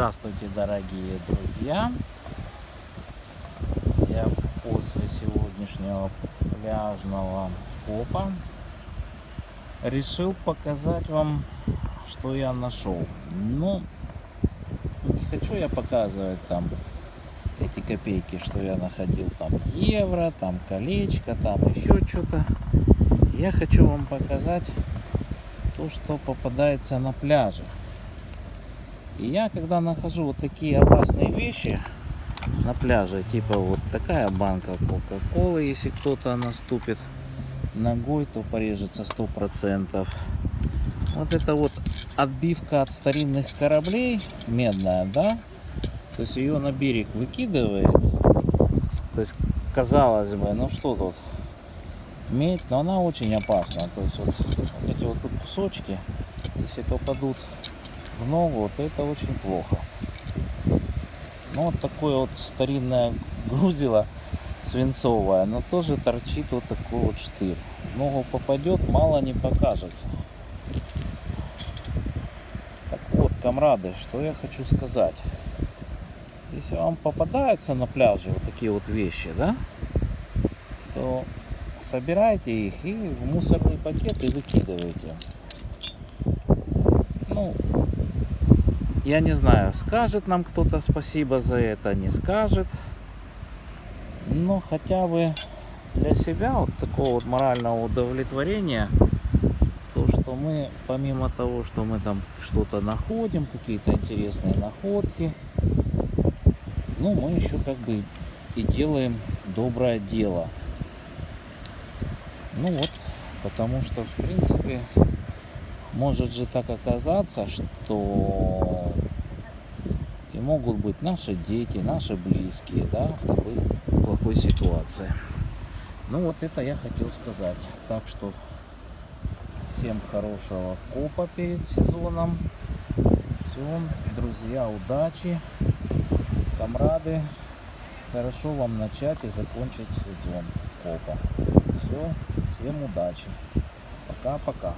Здравствуйте, дорогие друзья! Я после сегодняшнего пляжного копа решил показать вам, что я нашел. Но не хочу я показывать там эти копейки, что я находил там евро, там колечко, там еще что-то. Я хочу вам показать то, что попадается на пляже. И я, когда нахожу вот такие опасные вещи на пляже, типа вот такая банка Кока-Колы, если кто-то наступит ногой, то порежется сто процентов. Вот это вот отбивка от старинных кораблей, медная, да? То есть ее на берег выкидывает. То есть, казалось бы, ну что тут, медь, но она очень опасна. То есть вот, вот эти вот тут кусочки, если попадут в ногу, то это очень плохо. Ну вот такое вот старинное грузило свинцовое, но тоже торчит вот такой вот штырь. В ногу попадет, мало не покажется. Так вот, комрады, что я хочу сказать. Если вам попадаются на пляже вот такие вот вещи, да, то собирайте их и в мусорный пакет и выкидывайте. Ну, я не знаю, скажет нам кто-то спасибо за это, не скажет. Но хотя бы для себя вот такого вот морального удовлетворения, то, что мы, помимо того, что мы там что-то находим, какие-то интересные находки, ну, мы еще как бы и делаем доброе дело. Ну вот, потому что, в принципе, может же так оказаться, что и могут быть наши дети, наши близкие, да, в такой плохой ситуации. Ну вот это я хотел сказать. Так что всем хорошего копа перед сезоном. Все, друзья, удачи, комрады. Хорошо вам начать и закончить сезон копа. Все, всем удачи. Пока-пока.